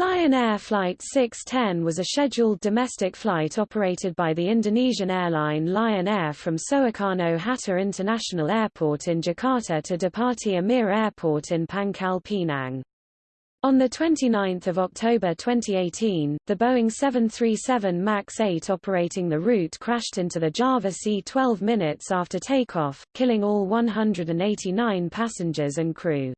Lion Air Flight 610 was a scheduled domestic flight operated by the Indonesian airline Lion Air from Soekarno-Hatta International Airport in Jakarta to Depati Amir Airport in Pangkal Pinang. On 29 October 2018, the Boeing 737 MAX 8 operating the route crashed into the Java Sea 12 minutes after takeoff, killing all 189 passengers and crew.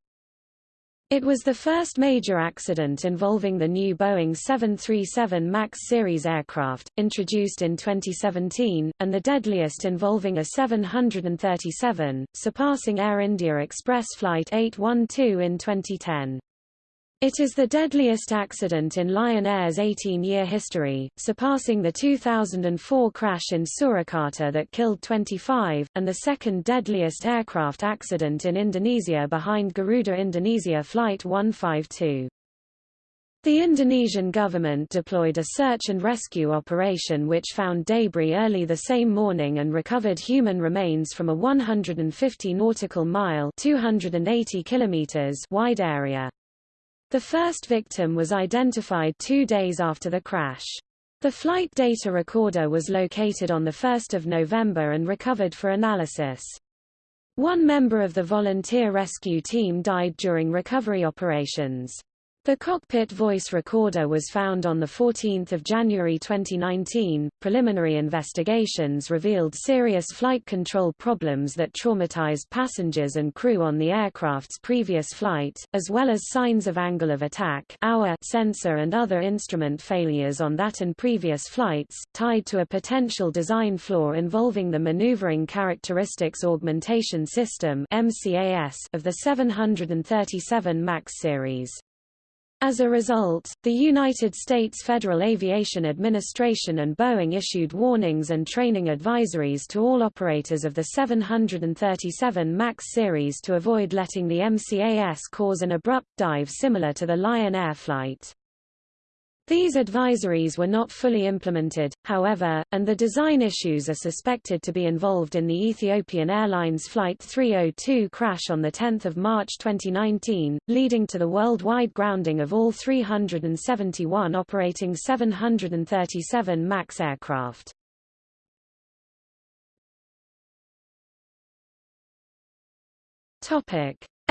It was the first major accident involving the new Boeing 737 MAX series aircraft, introduced in 2017, and the deadliest involving a 737, surpassing Air India Express Flight 812 in 2010. It is the deadliest accident in Lion Air's 18-year history, surpassing the 2004 crash in Surakarta that killed 25, and the second deadliest aircraft accident in Indonesia behind Garuda Indonesia Flight 152. The Indonesian government deployed a search and rescue operation which found debris early the same morning and recovered human remains from a 150 nautical mile 280 kilometers wide area. The first victim was identified two days after the crash. The flight data recorder was located on 1 November and recovered for analysis. One member of the volunteer rescue team died during recovery operations. The cockpit voice recorder was found on 14 January 2019. Preliminary investigations revealed serious flight control problems that traumatized passengers and crew on the aircraft's previous flight, as well as signs of angle of attack AoA sensor and other instrument failures on that and previous flights, tied to a potential design flaw involving the Maneuvering Characteristics Augmentation System of the 737 MAX series. As a result, the United States Federal Aviation Administration and Boeing issued warnings and training advisories to all operators of the 737 MAX series to avoid letting the MCAS cause an abrupt dive similar to the Lion Air flight. These advisories were not fully implemented, however, and the design issues are suspected to be involved in the Ethiopian Airlines Flight 302 crash on 10 March 2019, leading to the worldwide grounding of all 371 operating 737 MAX aircraft.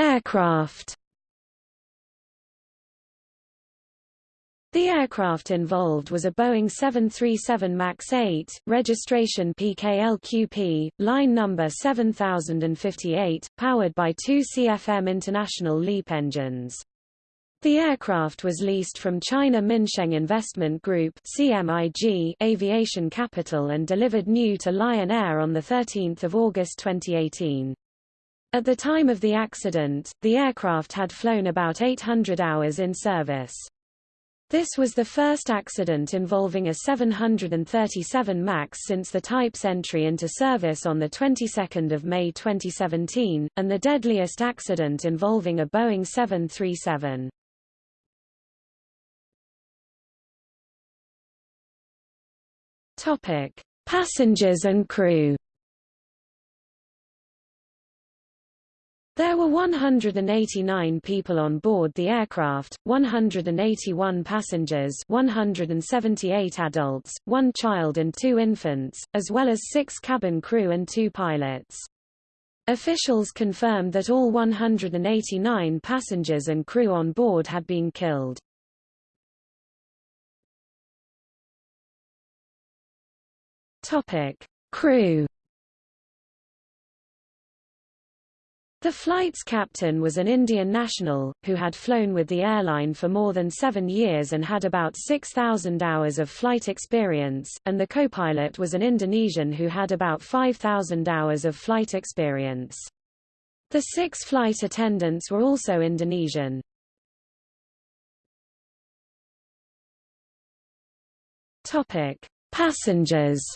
Aircraft The aircraft involved was a Boeing 737 MAX 8, registration PKLQP, line number 7058, powered by two CFM International LEAP engines. The aircraft was leased from China Minsheng Investment Group CMIG Aviation Capital and delivered new to Lion Air on 13 August 2018. At the time of the accident, the aircraft had flown about 800 hours in service. This was the first accident involving a 737 MAX since the type's entry into service on the 22nd of May 2017, and the deadliest accident involving a Boeing 737. Topic: Passengers and crew. There were 189 people on board the aircraft, 181 passengers 178 adults, one child and two infants, as well as six cabin crew and two pilots. Officials confirmed that all 189 passengers and crew on board had been killed. Topic. Crew The flight's captain was an Indian national, who had flown with the airline for more than seven years and had about 6,000 hours of flight experience, and the co-pilot was an Indonesian who had about 5,000 hours of flight experience. The six flight attendants were also Indonesian. Passengers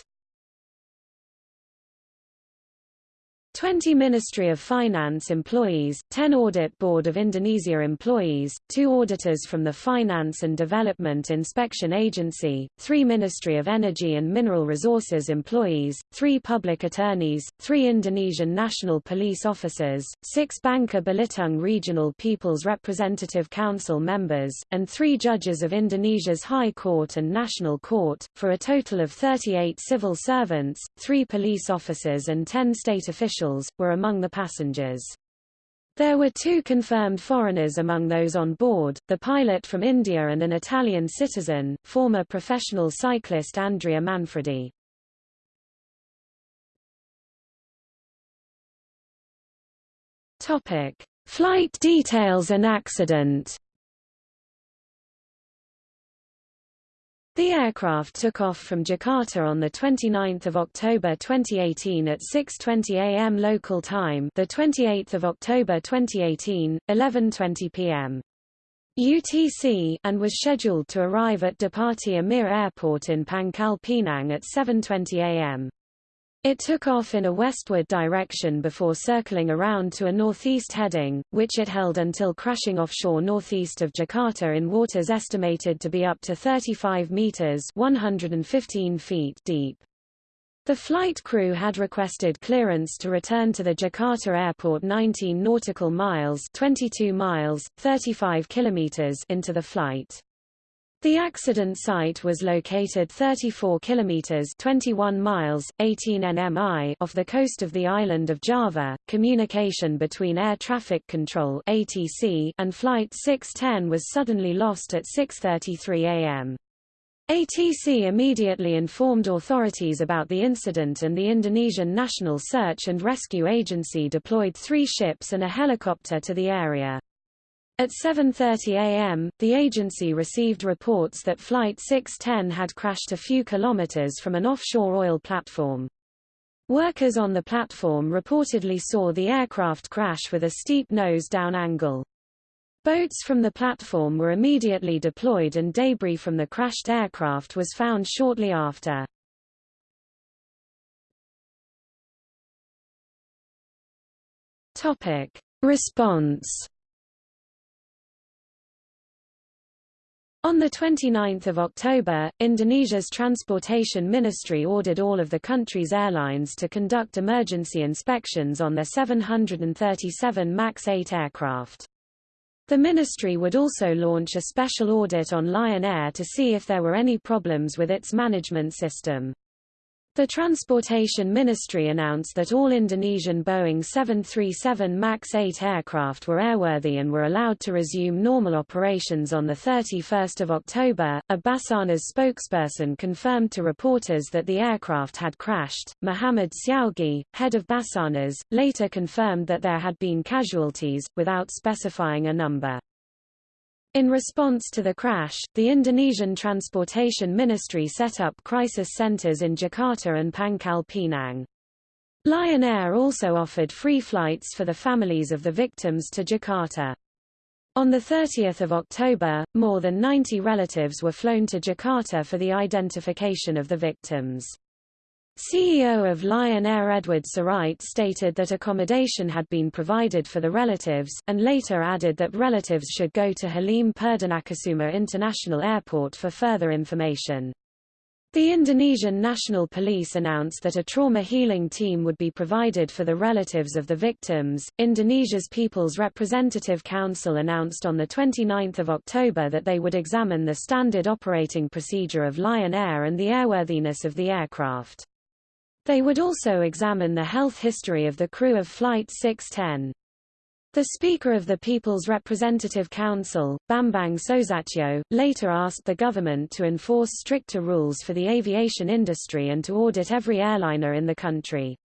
20 Ministry of Finance employees, 10 Audit Board of Indonesia employees, 2 auditors from the Finance and Development Inspection Agency, 3 Ministry of Energy and Mineral Resources employees, 3 public attorneys, 3 Indonesian National Police officers, 6 Bangka Belitung Regional People's Representative Council members, and 3 judges of Indonesia's High Court and National Court, for a total of 38 civil servants, 3 police officers and 10 state officials officials, were among the passengers. There were two confirmed foreigners among those on board, the pilot from India and an Italian citizen, former professional cyclist Andrea Manfredi. Topic: Flight details and accident. The aircraft took off from Jakarta on 29 October 2018 at 6.20 am local time the 28th of October 2018, 11.20 pm. UTC and was scheduled to arrive at Depati Amir Airport in Pangkal Pinang at 7.20 am. It took off in a westward direction before circling around to a northeast heading, which it held until crashing offshore northeast of Jakarta in waters estimated to be up to 35 meters 115 feet deep. The flight crew had requested clearance to return to the Jakarta airport 19 nautical miles 22 miles, 35 kilometers into the flight. The accident site was located 34 kilometers 21 miles 18 nmi off the coast of the island of Java. Communication between Air Traffic Control (ATC) and flight 610 was suddenly lost at 6:33 a.m. ATC immediately informed authorities about the incident and the Indonesian National Search and Rescue Agency deployed three ships and a helicopter to the area. At 7.30 am, the agency received reports that Flight 610 had crashed a few kilometers from an offshore oil platform. Workers on the platform reportedly saw the aircraft crash with a steep nose-down angle. Boats from the platform were immediately deployed and debris from the crashed aircraft was found shortly after. Response On 29 October, Indonesia's Transportation Ministry ordered all of the country's airlines to conduct emergency inspections on their 737 MAX 8 aircraft. The ministry would also launch a special audit on Lion Air to see if there were any problems with its management system. The Transportation Ministry announced that all Indonesian Boeing 737 MAX 8 aircraft were airworthy and were allowed to resume normal operations on 31 October. A Basarnas spokesperson confirmed to reporters that the aircraft had crashed. Muhammad Syaugi, head of Basarnas, later confirmed that there had been casualties, without specifying a number. In response to the crash, the Indonesian Transportation Ministry set up crisis centers in Jakarta and Pangkal Pinang. Lion Air also offered free flights for the families of the victims to Jakarta. On 30 October, more than 90 relatives were flown to Jakarta for the identification of the victims. CEO of Lion Air Edward Sirait stated that accommodation had been provided for the relatives, and later added that relatives should go to Halim Perdanakusuma International Airport for further information. The Indonesian National Police announced that a trauma healing team would be provided for the relatives of the victims. Indonesia's People's Representative Council announced on 29 October that they would examine the standard operating procedure of Lion Air and the airworthiness of the aircraft. They would also examine the health history of the crew of Flight 610. The Speaker of the People's Representative Council, Bambang Soesatyo, later asked the government to enforce stricter rules for the aviation industry and to audit every airliner in the country.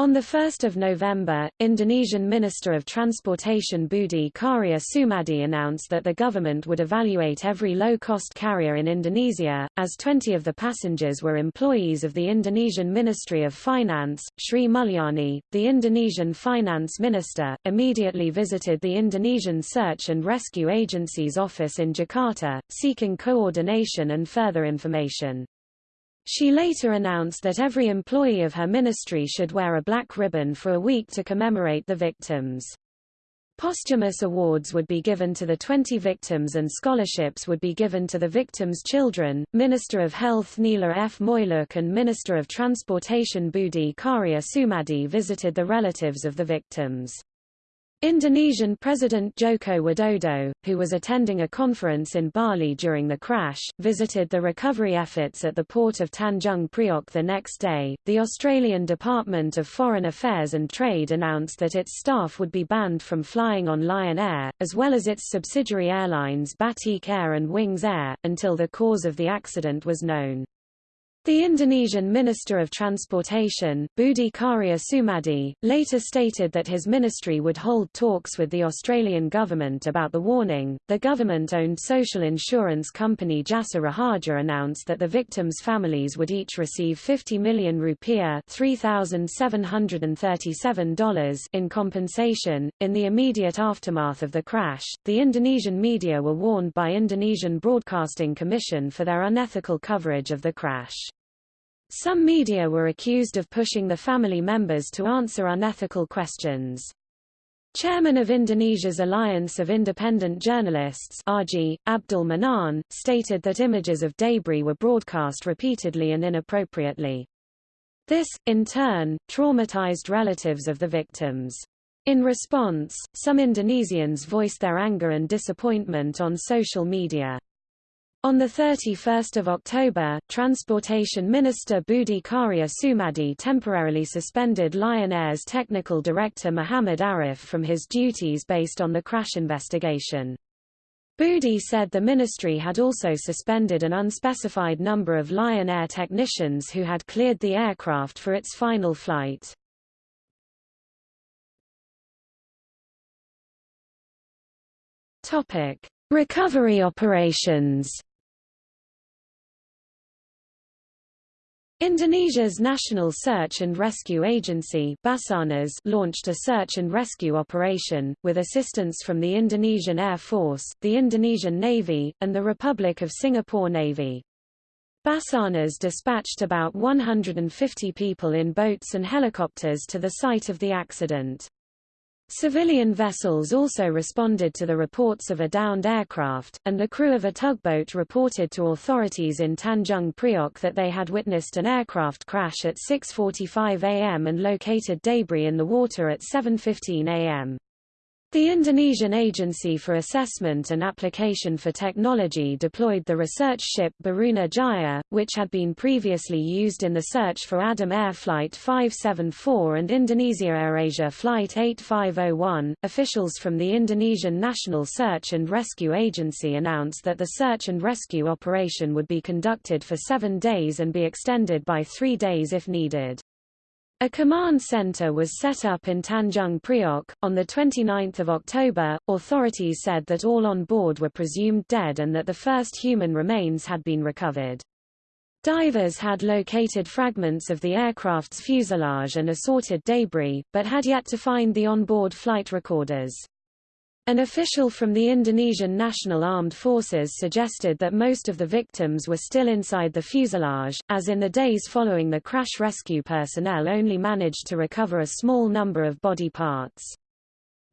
On 1 November, Indonesian Minister of Transportation Budi Karya Sumadi announced that the government would evaluate every low-cost carrier in Indonesia, as 20 of the passengers were employees of the Indonesian Ministry of Finance. Sri Mulyani, the Indonesian finance minister, immediately visited the Indonesian Search and Rescue Agency's office in Jakarta, seeking coordination and further information. She later announced that every employee of her ministry should wear a black ribbon for a week to commemorate the victims. Posthumous awards would be given to the 20 victims and scholarships would be given to the victims' children. Minister of Health Nila F. Moeloek and Minister of Transportation Budi Karya Sumadi visited the relatives of the victims. Indonesian President Joko Widodo, who was attending a conference in Bali during the crash, visited the recovery efforts at the port of Tanjung Priok the next day. The Australian Department of Foreign Affairs and Trade announced that its staff would be banned from flying on Lion Air, as well as its subsidiary airlines Batik Air and Wings Air, until the cause of the accident was known. The Indonesian Minister of Transportation, Budi Karya Sumadi, later stated that his ministry would hold talks with the Australian government about the warning. The government owned social insurance company Jasa Raharja announced that the victims' families would each receive 50 million rupiah $3,737 in compensation. In the immediate aftermath of the crash, the Indonesian media were warned by Indonesian Broadcasting Commission for their unethical coverage of the crash. Some media were accused of pushing the family members to answer unethical questions. Chairman of Indonesia's Alliance of Independent Journalists AJI, Abdul Manan, stated that images of debris were broadcast repeatedly and inappropriately. This, in turn, traumatized relatives of the victims. In response, some Indonesians voiced their anger and disappointment on social media. On 31 October, Transportation Minister Budi Karya Sumadi temporarily suspended Lion Air's technical director Muhammad Arif from his duties based on the crash investigation. Budi said the ministry had also suspended an unspecified number of Lion Air technicians who had cleared the aircraft for its final flight. Recovery operations Indonesia's National Search and Rescue Agency Basarnas launched a search and rescue operation, with assistance from the Indonesian Air Force, the Indonesian Navy, and the Republic of Singapore Navy. Basarnas dispatched about 150 people in boats and helicopters to the site of the accident. Civilian vessels also responded to the reports of a downed aircraft, and the crew of a tugboat reported to authorities in Tanjung Priok that they had witnessed an aircraft crash at 6.45 am and located debris in the water at 7.15 am. The Indonesian Agency for Assessment and Application for Technology deployed the research ship Baruna Jaya, which had been previously used in the search for Adam Air Flight 574 and Indonesia AirAsia Flight 8501. Officials from the Indonesian National Search and Rescue Agency announced that the search and rescue operation would be conducted for seven days and be extended by three days if needed. A command center was set up in Tanjung Priok. On 29 October, authorities said that all on board were presumed dead and that the first human remains had been recovered. Divers had located fragments of the aircraft's fuselage and assorted debris, but had yet to find the onboard flight recorders. An official from the Indonesian National Armed Forces suggested that most of the victims were still inside the fuselage, as in the days following the crash rescue personnel only managed to recover a small number of body parts.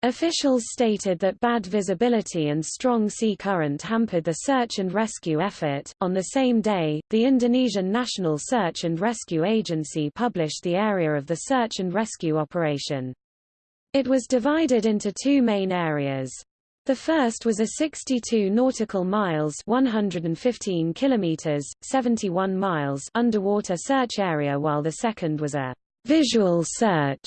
Officials stated that bad visibility and strong sea current hampered the search and rescue effort. On the same day, the Indonesian National Search and Rescue Agency published the area of the search and rescue operation. It was divided into two main areas. The first was a 62 nautical miles 115 kilometers, 71 miles underwater search area while the second was a visual search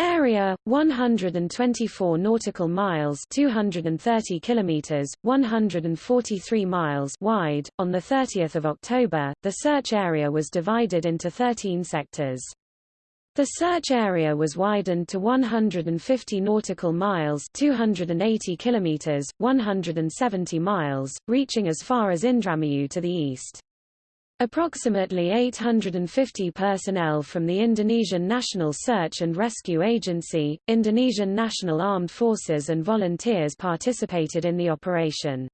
area 124 nautical miles 230 kilometers 143 miles wide on the 30th of October the search area was divided into 13 sectors the search area was widened to 150 nautical miles 280 kilometers, 170 miles, reaching as far as Indramayu to the east. Approximately 850 personnel from the Indonesian National Search and Rescue Agency, Indonesian National Armed Forces and volunteers participated in the operation.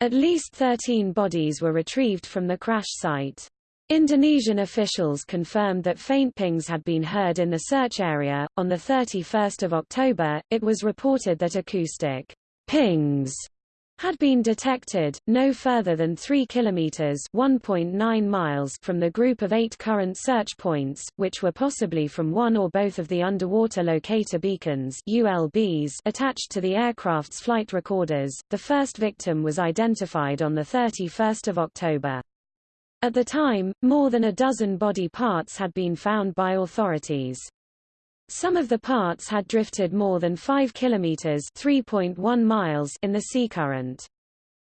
At least 13 bodies were retrieved from the crash site. Indonesian officials confirmed that faint pings had been heard in the search area. On the 31st of October, it was reported that acoustic pings had been detected, no further than 3 kilometers (1.9 miles) from the group of eight current search points, which were possibly from one or both of the underwater locator beacons (ULBs) attached to the aircraft's flight recorders. The first victim was identified on the 31st of October. At the time, more than a dozen body parts had been found by authorities. Some of the parts had drifted more than 5 kilometers (3.1 miles) in the sea current.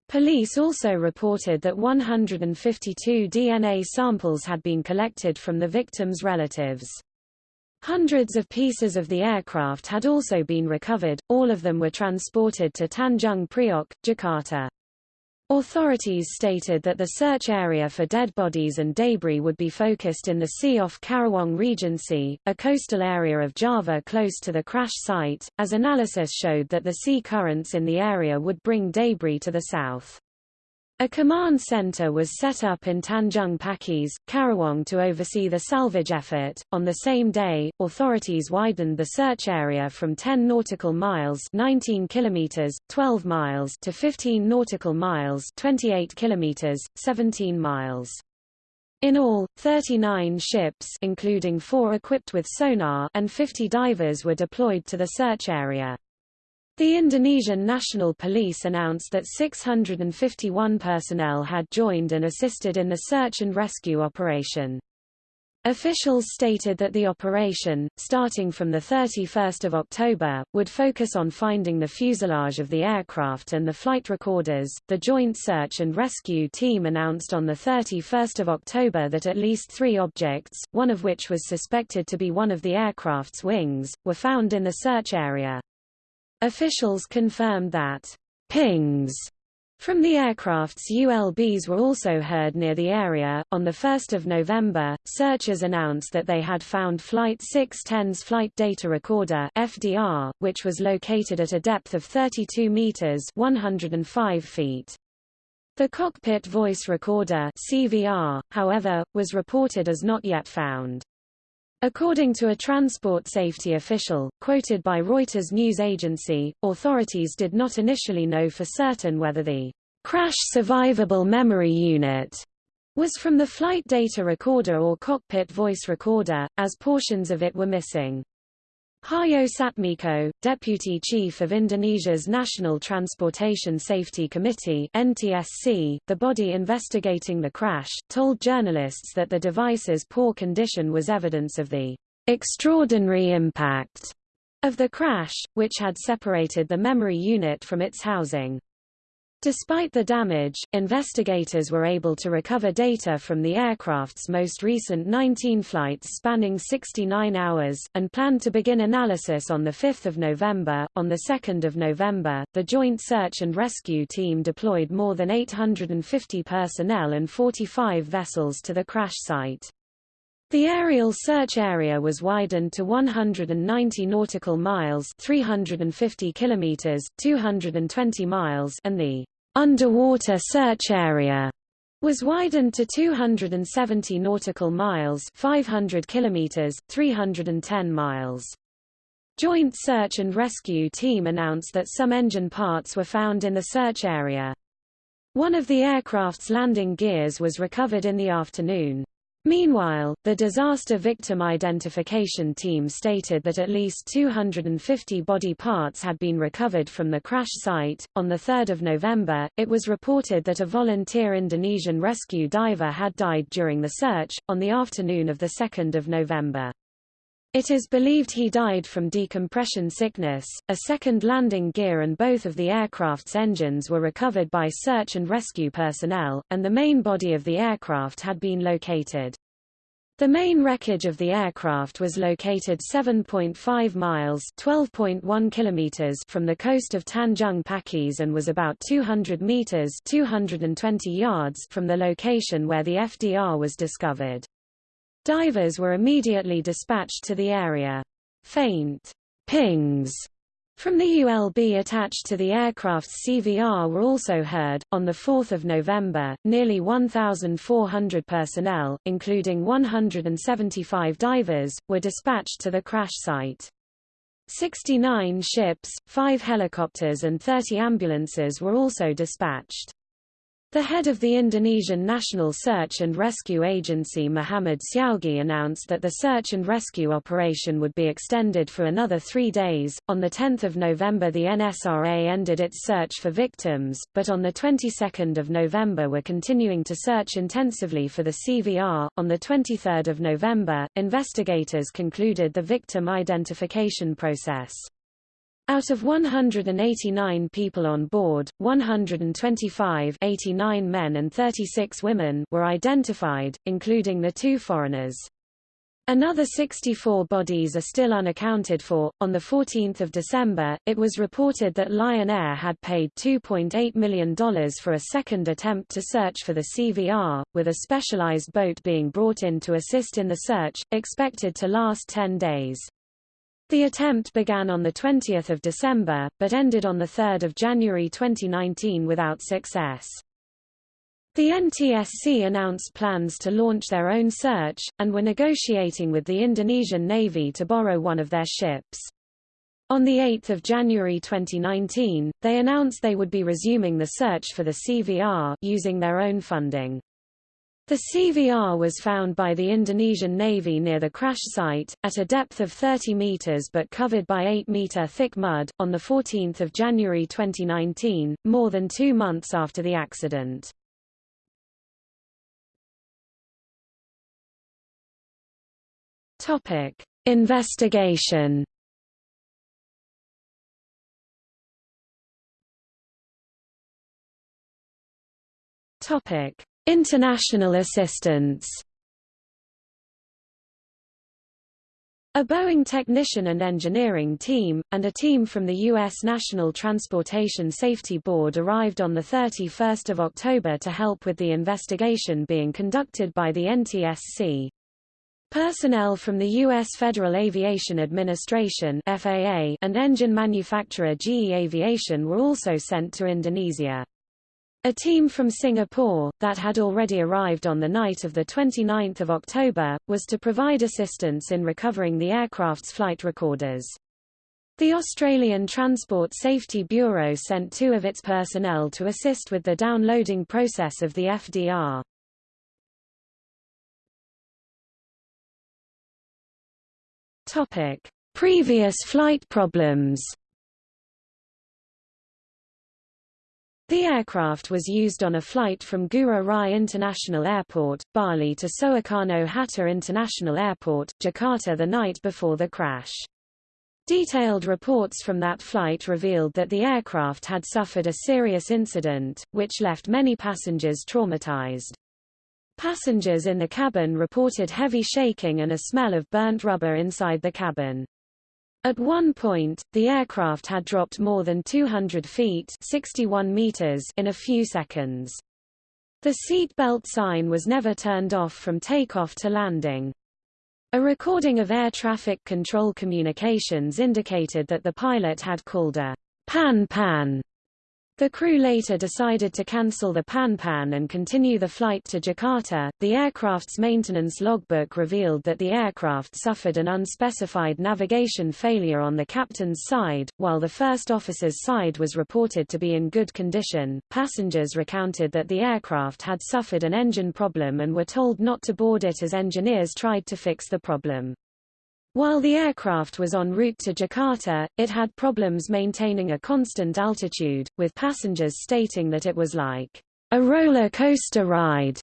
Police also reported that 152 DNA samples had been collected from the victims' relatives. Hundreds of pieces of the aircraft had also been recovered, all of them were transported to Tanjung Priok, Jakarta. Authorities stated that the search area for dead bodies and debris would be focused in the sea off Karawang Regency, a coastal area of Java close to the crash site, as analysis showed that the sea currents in the area would bring debris to the south. A command center was set up in Tanjung Pakis, Karawang to oversee the salvage effort. On the same day, authorities widened the search area from 10 nautical miles (19 kilometers, 12 miles) to 15 nautical miles (28 kilometers, 17 miles). In all, 39 ships including 4 equipped with sonar and 50 divers were deployed to the search area. The Indonesian National Police announced that 651 personnel had joined and assisted in the search and rescue operation. Officials stated that the operation, starting from 31 October, would focus on finding the fuselage of the aircraft and the flight recorders. The Joint Search and Rescue Team announced on 31 October that at least three objects, one of which was suspected to be one of the aircraft's wings, were found in the search area. Officials confirmed that pings from the aircraft's ULBs were also heard near the area. On 1 November, searchers announced that they had found Flight 610's Flight Data Recorder FDR, which was located at a depth of 32 meters 105 feet. The Cockpit Voice Recorder CVR, however, was reported as not yet found. According to a transport safety official, quoted by Reuters news agency, authorities did not initially know for certain whether the crash survivable memory unit was from the flight data recorder or cockpit voice recorder, as portions of it were missing. Haryo Satmiko, Deputy Chief of Indonesia's National Transportation Safety Committee NTSC, the body investigating the crash, told journalists that the device's poor condition was evidence of the extraordinary impact of the crash, which had separated the memory unit from its housing. Despite the damage, investigators were able to recover data from the aircraft's most recent 19 flights spanning 69 hours, and planned to begin analysis on 5 November. On 2 November, the Joint Search and Rescue Team deployed more than 850 personnel and 45 vessels to the crash site. The aerial search area was widened to 190 nautical miles 350 kilometers, 220 miles and the underwater search area was widened to 270 nautical miles 500 kilometers 310 miles Joint Search and Rescue Team announced that some engine parts were found in the search area. One of the aircraft's landing gears was recovered in the afternoon. Meanwhile, the disaster victim identification team stated that at least 250 body parts had been recovered from the crash site. On 3 November, it was reported that a volunteer Indonesian rescue diver had died during the search, on the afternoon of 2 November. It is believed he died from decompression sickness. A second landing gear and both of the aircraft's engines were recovered by search and rescue personnel, and the main body of the aircraft had been located. The main wreckage of the aircraft was located 7.5 miles (12.1 kilometers) from the coast of Tanjung Pakis and was about 200 meters (220 yards) from the location where the FDR was discovered. Divers were immediately dispatched to the area. Faint pings From the ULB attached to the aircraft's CVR were also heard. On 4 November, nearly 1,400 personnel, including 175 divers, were dispatched to the crash site. 69 ships, 5 helicopters and 30 ambulances were also dispatched. The head of the Indonesian National Search and Rescue Agency Muhammad Syaugi announced that the search and rescue operation would be extended for another three days. On 10 November the NSRA ended its search for victims, but on the 22nd of November were continuing to search intensively for the CVR. On the 23rd of November, investigators concluded the victim identification process. Out of 189 people on board, 125 89 men and 36 women were identified, including the two foreigners. Another 64 bodies are still unaccounted for. On 14 December, it was reported that Lion Air had paid $2.8 million for a second attempt to search for the CVR, with a specialized boat being brought in to assist in the search, expected to last 10 days. The attempt began on 20 December, but ended on 3 January 2019 without success. The NTSC announced plans to launch their own search, and were negotiating with the Indonesian Navy to borrow one of their ships. On 8 January 2019, they announced they would be resuming the search for the CVR using their own funding. The CVR was found by the Indonesian Navy near the crash site, at a depth of 30 meters but covered by 8-meter thick mud, on 14 January 2019, more than two months after the accident. Investigation Topic International assistance A Boeing technician and engineering team, and a team from the U.S. National Transportation Safety Board arrived on 31 October to help with the investigation being conducted by the NTSC. Personnel from the U.S. Federal Aviation Administration FAA and engine manufacturer GE Aviation were also sent to Indonesia. A team from Singapore, that had already arrived on the night of 29 October, was to provide assistance in recovering the aircraft's flight recorders. The Australian Transport Safety Bureau sent two of its personnel to assist with the downloading process of the FDR. Previous flight problems The aircraft was used on a flight from Ngurah Rai International Airport, Bali to Soekarno-Hatta International Airport, Jakarta the night before the crash. Detailed reports from that flight revealed that the aircraft had suffered a serious incident, which left many passengers traumatized. Passengers in the cabin reported heavy shaking and a smell of burnt rubber inside the cabin. At one point, the aircraft had dropped more than 200 feet 61 meters in a few seconds. The seat belt sign was never turned off from takeoff to landing. A recording of air traffic control communications indicated that the pilot had called a pan-pan the crew later decided to cancel the Pan-Pan and continue the flight to Jakarta. The aircraft's maintenance logbook revealed that the aircraft suffered an unspecified navigation failure on the captain's side, while the first officer's side was reported to be in good condition. Passengers recounted that the aircraft had suffered an engine problem and were told not to board it as engineers tried to fix the problem. While the aircraft was en route to Jakarta, it had problems maintaining a constant altitude, with passengers stating that it was like a roller coaster ride.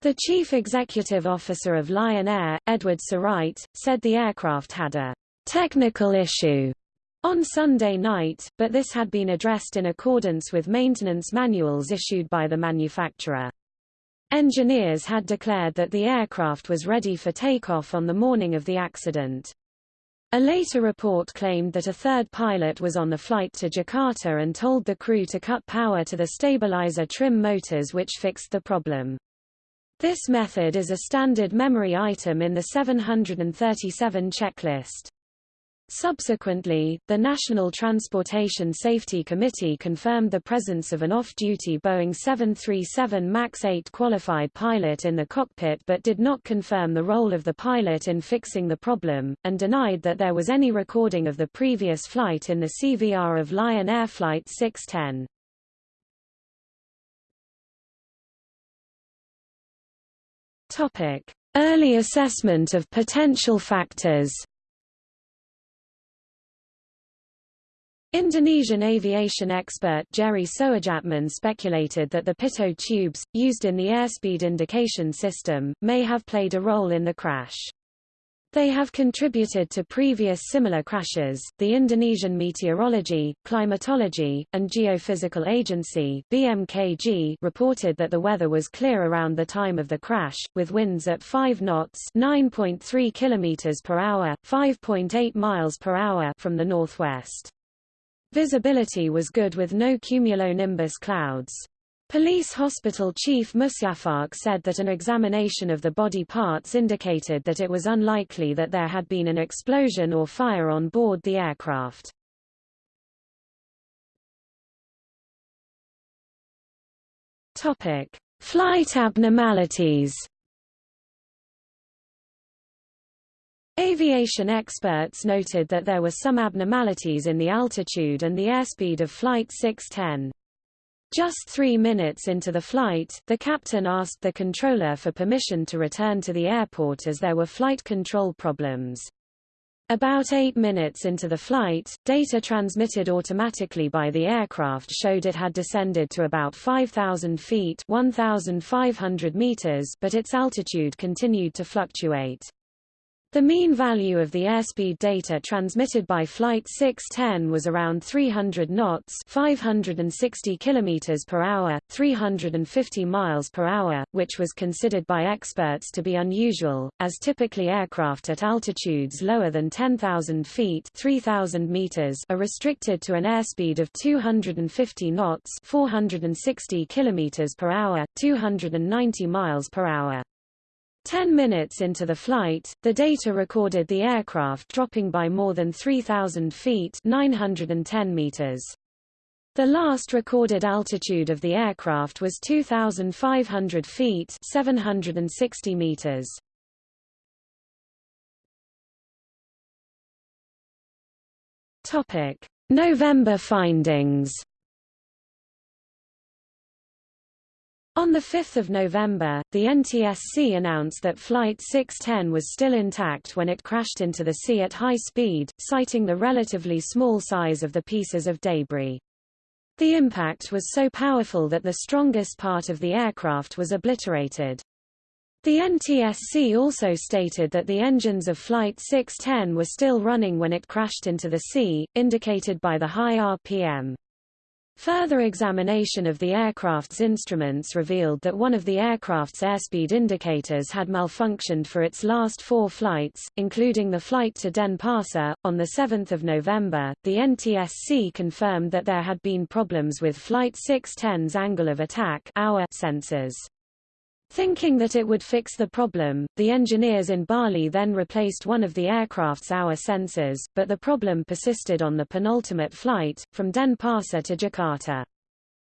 The chief executive officer of Lion Air, Edward Sirait, said the aircraft had a technical issue on Sunday night, but this had been addressed in accordance with maintenance manuals issued by the manufacturer. Engineers had declared that the aircraft was ready for takeoff on the morning of the accident. A later report claimed that a third pilot was on the flight to Jakarta and told the crew to cut power to the stabilizer trim motors which fixed the problem. This method is a standard memory item in the 737 checklist. Subsequently, the National Transportation Safety Committee confirmed the presence of an off-duty Boeing 737 MAX 8 qualified pilot in the cockpit but did not confirm the role of the pilot in fixing the problem, and denied that there was any recording of the previous flight in the CVR of Lion Air Flight 610. Early assessment of potential factors Indonesian aviation expert Jerry Soejatman speculated that the pitot tubes, used in the airspeed indication system, may have played a role in the crash. They have contributed to previous similar crashes. The Indonesian Meteorology, Climatology, and Geophysical Agency (BMKG) reported that the weather was clear around the time of the crash, with winds at 5 knots (9.3 kilometers per hour, 5.8 miles per hour) from the northwest. Visibility was good with no cumulonimbus clouds. Police hospital chief Musyafak said that an examination of the body parts indicated that it was unlikely that there had been an explosion or fire on board the aircraft. Topic: Flight abnormalities. Aviation experts noted that there were some abnormalities in the altitude and the airspeed of Flight 610. Just three minutes into the flight, the captain asked the controller for permission to return to the airport as there were flight control problems. About eight minutes into the flight, data transmitted automatically by the aircraft showed it had descended to about 5,000 feet 1,500 meters but its altitude continued to fluctuate. The mean value of the airspeed data transmitted by Flight 610 was around 300 knots 560 km per hour, 350 miles per hour, which was considered by experts to be unusual, as typically aircraft at altitudes lower than 10,000 feet 3,000 meters are restricted to an airspeed of 250 knots 460 km per hour, 290 miles per hour. Ten minutes into the flight, the data recorded the aircraft dropping by more than 3,000 feet 910 meters. The last recorded altitude of the aircraft was 2,500 feet 760 meters. November findings On 5 November, the NTSC announced that Flight 610 was still intact when it crashed into the sea at high speed, citing the relatively small size of the pieces of debris. The impact was so powerful that the strongest part of the aircraft was obliterated. The NTSC also stated that the engines of Flight 610 were still running when it crashed into the sea, indicated by the high RPM. Further examination of the aircraft's instruments revealed that one of the aircraft's airspeed indicators had malfunctioned for its last four flights, including the flight to Denpasar. On 7 November, the NTSC confirmed that there had been problems with Flight 610's angle of attack sensors. Thinking that it would fix the problem, the engineers in Bali then replaced one of the aircraft's AoA sensors, but the problem persisted on the penultimate flight, from Denpasar to Jakarta.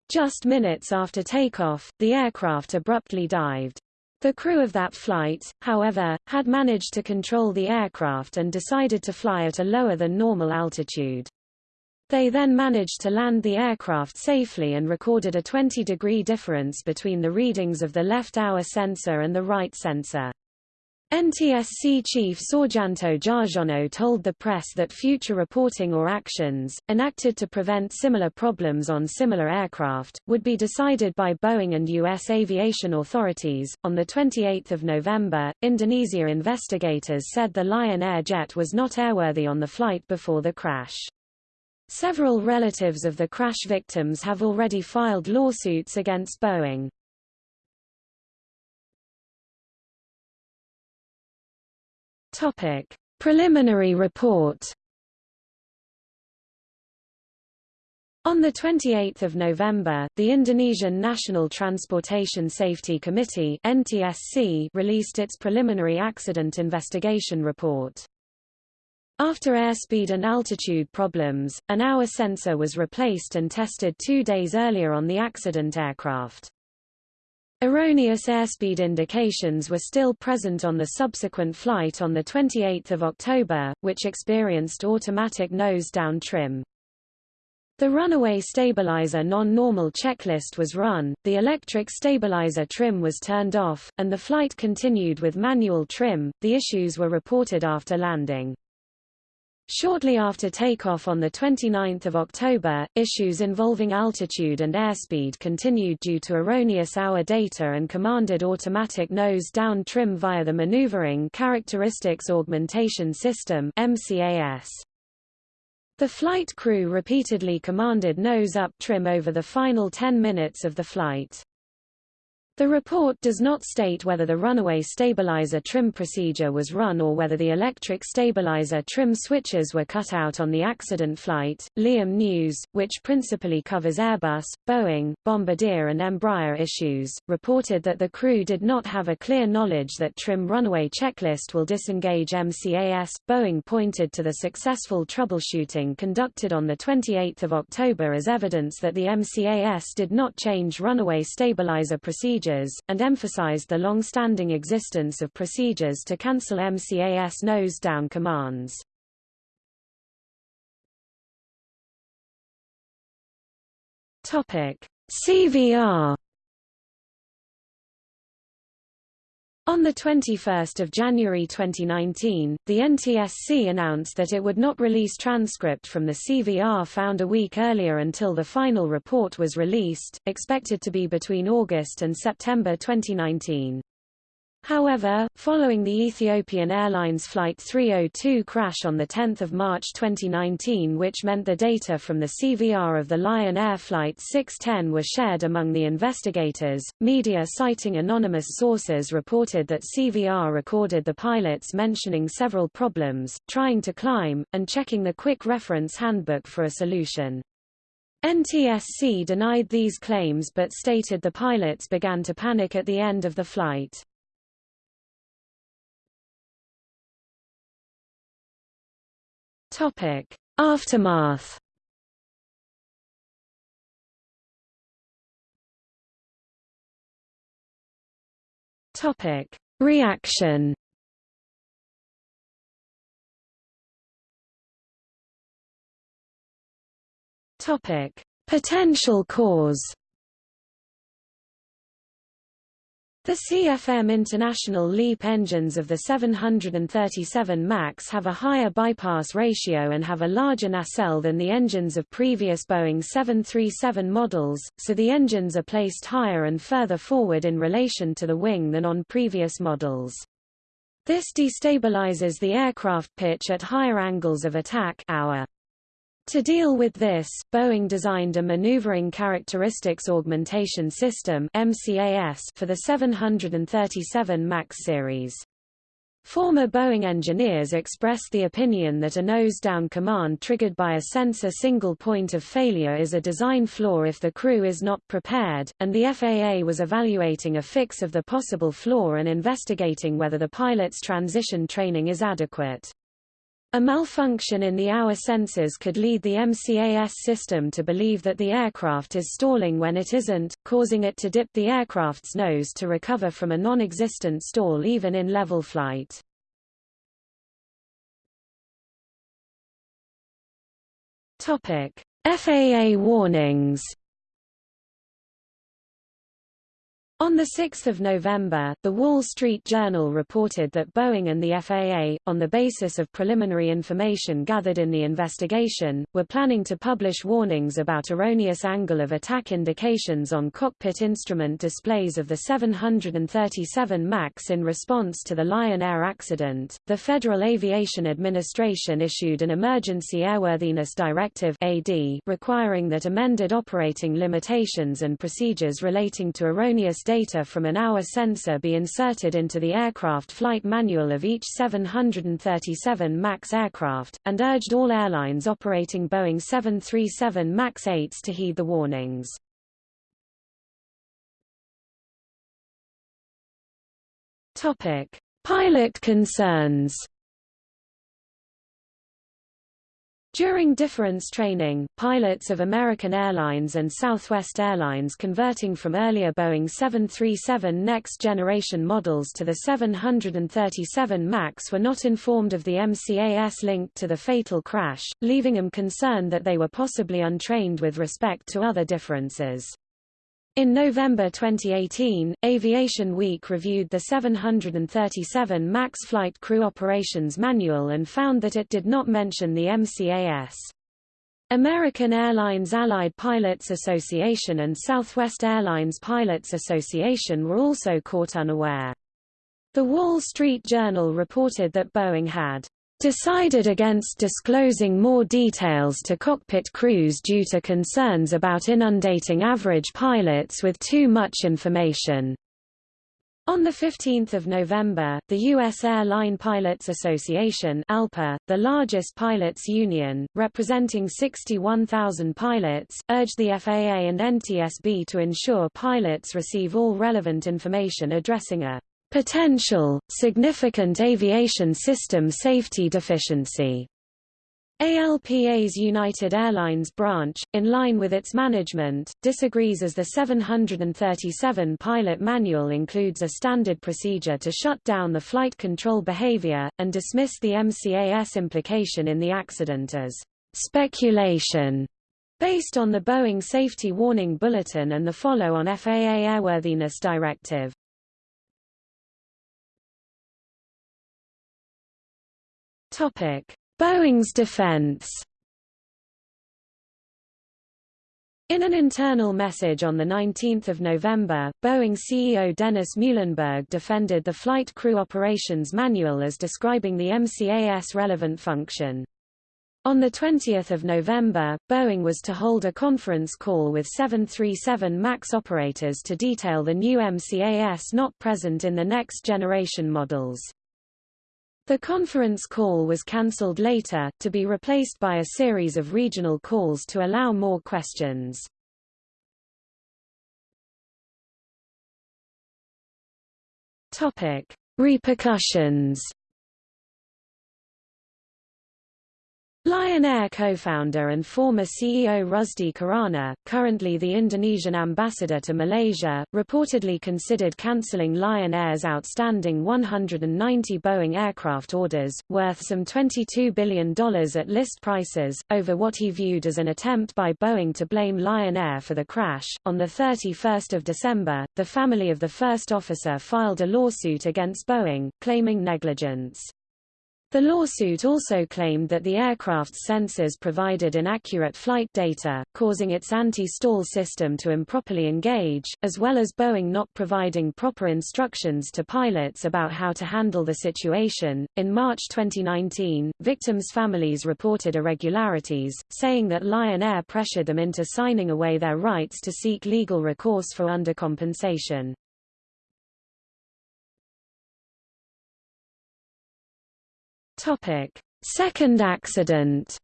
Just minutes after takeoff, the aircraft abruptly dived. The crew of that flight, however, had managed to control the aircraft and decided to fly at a lower than normal altitude. They then managed to land the aircraft safely and recorded a 20-degree difference between the readings of the left AoA sensor and the right sensor. NTSC Chief Soerjanto Tjahjono told the press that future reporting or actions, enacted to prevent similar problems on similar aircraft, would be decided by Boeing and U.S. aviation authorities. On 28 November, Indonesia investigators said the Lion Air jet was not airworthy on the flight before the crash. Several relatives of the crash victims have already filed lawsuits against Boeing. Topic: Preliminary report. On 28 November, the Indonesian National Transportation Safety Committee NTSC released its preliminary accident investigation report. After airspeed and altitude problems, an AoA sensor was replaced and tested two days earlier on the accident aircraft. Erroneous airspeed indications were still present on the subsequent flight on 28 October, which experienced automatic nose-down trim. The runaway stabilizer non-normal checklist was run, the electric stabilizer trim was turned off, and the flight continued with manual trim. The issues were reported after landing. Shortly after takeoff on 29 October, issues involving altitude and airspeed continued due to erroneous AoA data and commanded automatic nose-down trim via the Maneuvering Characteristics Augmentation System MCAS. The flight crew repeatedly commanded nose-up trim over the final 10 minutes of the flight. The report does not state whether the runaway stabilizer trim procedure was run or whether the electric stabilizer trim switches were cut out on the accident flight. Leeham News, which principally covers Airbus, Boeing, Bombardier and Embraer issues, reported that the crew did not have a clear knowledge that trim runaway checklist will disengage MCAS. Boeing pointed to the successful troubleshooting conducted on 28 October as evidence that the MCAS did not change runaway stabilizer procedure procedures, and emphasized the long-standing existence of procedures to cancel MCAS nose-down commands. CVR On 21 January 2019, the NTSC announced that it would not release transcript from the CVR found a week earlier until the final report was released, expected to be between August and September 2019. However, following the Ethiopian Airlines Flight 302 crash on 10 March 2019 which meant the data from the CVR of the Lion Air Flight 610 were shared among the investigators, media citing anonymous sources reported that CVR recorded the pilots mentioning several problems, trying to climb, and checking the quick reference handbook for a solution. NTSC denied these claims but stated the pilots began to panic at the end of the flight. Topic: Aftermath. Topic: Reaction. Topic: Potential cause. The CFM International LEAP engines of the 737 MAX have a higher bypass ratio and have a larger nacelle than the engines of previous Boeing 737 models, so the engines are placed higher and further forward in relation to the wing than on previous models. This destabilizes the aircraft pitch at higher angles of attack AoA. To deal with this, Boeing designed a Maneuvering Characteristics Augmentation System for the 737 MAX series. Former Boeing engineers expressed the opinion that a nose-down command triggered by a sensor single point of failure is a design flaw if the crew is not prepared, and the FAA was evaluating a fix of the possible flaw and investigating whether the pilot's transition training is adequate. A malfunction in the AoA sensors could lead the MCAS system to believe that the aircraft is stalling when it isn't, causing it to dip the aircraft's nose to recover from a non-existent stall even in level flight. FAA warnings On 6 November, The Wall Street Journal reported that Boeing and the FAA, on the basis of preliminary information gathered in the investigation, were planning to publish warnings about erroneous angle of attack indications on cockpit instrument displays of the 737 MAX in response to the Lion Air accident. The Federal Aviation Administration issued an Emergency Airworthiness Directive AD requiring that amended operating limitations and procedures relating to erroneous data from an AoA sensor be inserted into the aircraft flight manual of each 737 MAX aircraft, and urged all airlines operating Boeing 737 MAX 8s to heed the warnings. Pilot concerns. During difference training, pilots of American Airlines and Southwest Airlines converting from earlier Boeing 737 next generation models to the 737 MAX were not informed of the MCAS linked to the fatal crash, leaving them concerned that they were possibly untrained with respect to other differences. In November 2018, Aviation Week reviewed the 737 MAX Flight Crew Operations Manual and found that it did not mention the MCAS. American Airlines Allied Pilots Association and Southwest Airlines Pilots Association were also caught unaware. The Wall Street Journal reported that Boeing had decided against disclosing more details to cockpit crews due to concerns about inundating average pilots with too much information. On 15 November, the U.S. Airline Pilots Association ALPA, the largest pilots union, representing 61,000 pilots, urged the FAA and NTSB to ensure pilots receive all relevant information addressing a potential, significant aviation system safety deficiency. ALPA's United Airlines branch, in line with its management, disagrees as the 737 pilot manual includes a standard procedure to shut down the flight control behavior, and dismiss the MCAS implication in the accident as speculation based on the Boeing Safety Warning Bulletin and the follow-on FAA Airworthiness Directive. Topic: Boeing's defense. In an internal message on 19 November, Boeing CEO Dennis Muilenburg defended the Flight Crew Operations Manual as describing the MCAS relevant function. On 20 November, Boeing was to hold a conference call with 737 MAX operators to detail the new MCAS not present in the next generation models. The conference call was cancelled later, to be replaced by a series of regional calls to allow more questions. Topic: Repercussions Lion Air co-founder and former CEO Rusdi Kirana, currently the Indonesian ambassador to Malaysia, reportedly considered cancelling Lion Air's outstanding 190 Boeing aircraft orders, worth some $22 billion at list prices, over what he viewed as an attempt by Boeing to blame Lion Air for the crash. On 31 December, the family of the first officer filed a lawsuit against Boeing, claiming negligence. The lawsuit also claimed that the aircraft's sensors provided inaccurate flight data, causing its anti-stall system to improperly engage, as well as Boeing not providing proper instructions to pilots about how to handle the situation. In March 2019, victims' families reported irregularities, saying that Lion Air pressured them into signing away their rights to seek legal recourse for undercompensation. Topic: Second accident.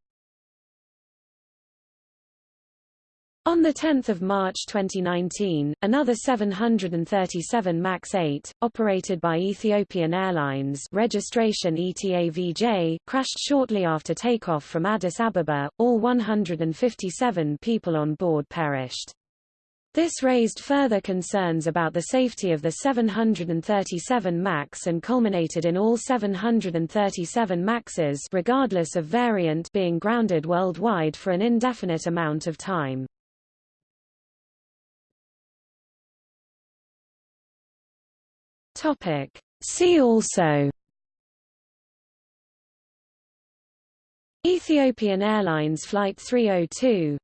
On 10 March 2019, another 737 MAX 8, operated by Ethiopian Airlines registration ETAVJ, crashed shortly after takeoff from Addis Ababa, all 157 people on board perished. This raised further concerns about the safety of the 737 MAX and culminated in all 737 MAXes regardless of variant being grounded worldwide for an indefinite amount of time. Topic. See also Ethiopian Airlines Flight 302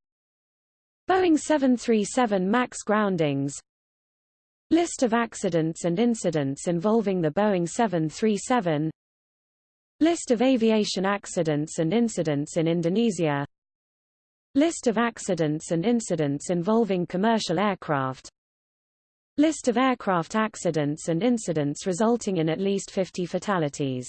Boeing 737 MAX groundings. List of accidents and incidents involving the Boeing 737 List of aviation accidents and incidents in Indonesia. List of accidents and incidents involving commercial aircraft. List of aircraft accidents and incidents resulting in at least 50 fatalities